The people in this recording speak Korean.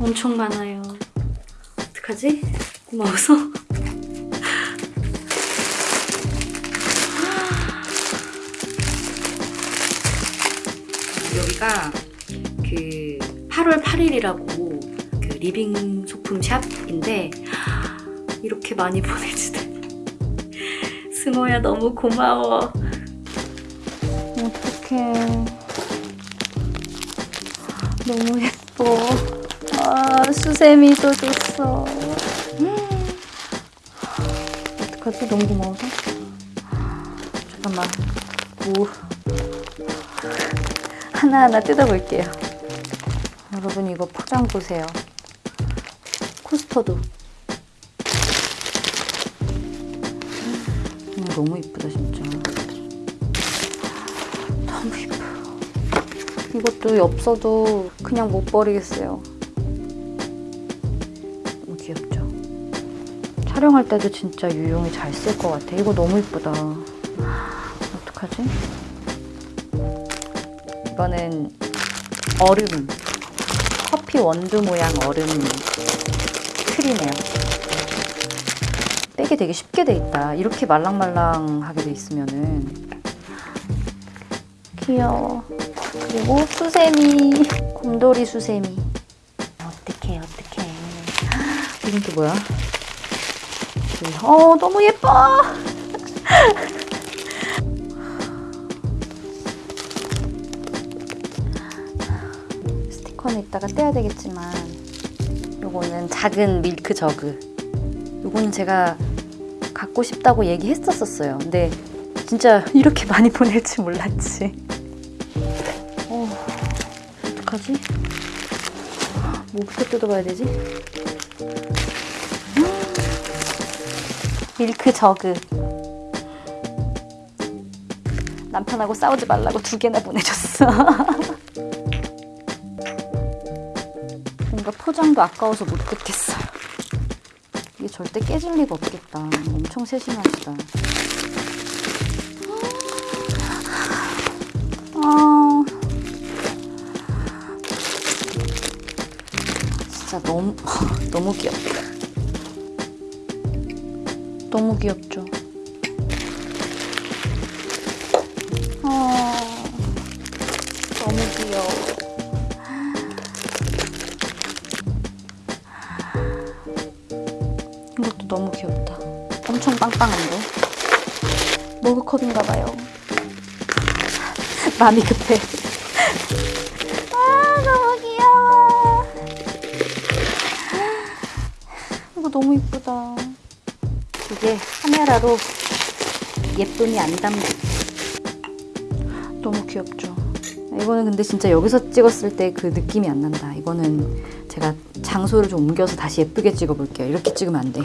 엄청 많아요. 어떡하지? 고마워서. 여기가 그 8월 8일이라고 그 living 소품 shop인데 이렇게 많이 보내주다니 승호야 너무 고마워 어떡해 너무 예뻐 아 수세미도 줬어 음. 어떡하지 너무 고마워서 잠깐만 뭐 하나하나 뜯어볼게요. 여러분 이거 포장 보세요. 코스터도. 음, 너무 이쁘다 진짜. 이것도 엽서도 그냥 못 버리겠어요. 너무 귀엽죠? 촬영할 때도 진짜 유용히 잘 쓸 것 같아. 이거 너무 이쁘다. 어떡하지? 이거는 얼음 커피 원두 모양 얼음 틀이네요 떼기 되게 쉽게 돼 있다 이렇게 말랑말랑하게 돼 있으면은 귀여워 그리고 수세미 곰돌이 수세미. 어떡해 어떡해. 이건 또 뭐야? 어 너무 예뻐! 스티커는 이따가 떼야 되겠지만 요거는 작은 밀크 저그. 요거는 제가 갖고 싶다고 얘기했었었어요. 근데 진짜 이렇게 많이 보낼 줄 몰랐지 어떡하지? 뭐부터 뜯어봐야 되지? 밀크 저그 남편하고 싸우지 말라고 두 개나 보내줬어 뭔가 포장도 아까워서 못 뜯겠어요. 이게 절대 깨질 리가 없겠다. 엄청 세심하시다. 진짜 너무 너무 귀엽다. 너무 귀엽죠. 아, 너무 귀여워. 이것도 너무 귀엽다. 엄청 빵빵한데? 머그컵인가 봐요. 마음이 급해. 너무 이쁘다. 이게 카메라로 예쁨이 안 담겨. 너무 귀엽죠? 이거는 근데 진짜 여기서 찍었을 때 그 느낌이 안 난다. 이거는 제가 장소를 좀 옮겨서 다시 예쁘게 찍어볼게요. 이렇게 찍으면 안 돼.